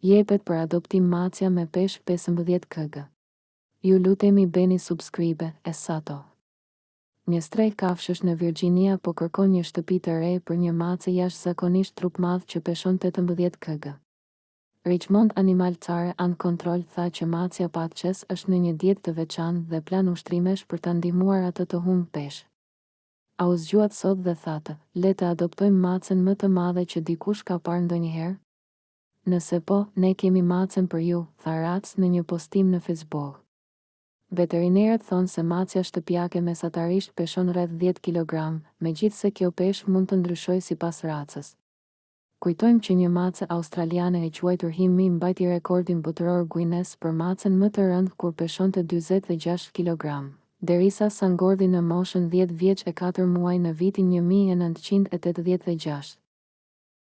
Jepet për adoptim macja me peshë pesëmbëdhjetë kg. Ju lutemi bëni subscribe e sato. Një strehë kafshësh në Virginia po kërkon një shtëpi të re për një mace jashtëzakonisht trupmadh që peshon tetëmbëdhjetë kg. Richmond Animal Care and Control tha që macja Patches është në një dietë të veçantë dhe plan ushtrimesh për ta ndihmuar atë të humbë peshë. A u zgjuat sot dhe thatë, Le të adoptojmë macen më të madhe që dikush ka parë ndonjëherë? Nëse po, ne kemi macen për ju, tha RACC në një postim në Facebook. Veterinerët thonë se macja shtëpiake mesatarisht peshon rreth dhjetë kilogramë, megjithëse kjo peshë mund të ndryshojë sipas racës. Kujtojmë që një mace australiane e quajtur Himmy mbajti rekordin botëror Guinness për macen më të rëndë kur peshonte dyzet e gjashtë kilogramë, derisa sa ngordhi në moshën dhjetë vjeç e katër muaj në vitin një mijë e nëntëqind e tetëdhjetë e gjashtë.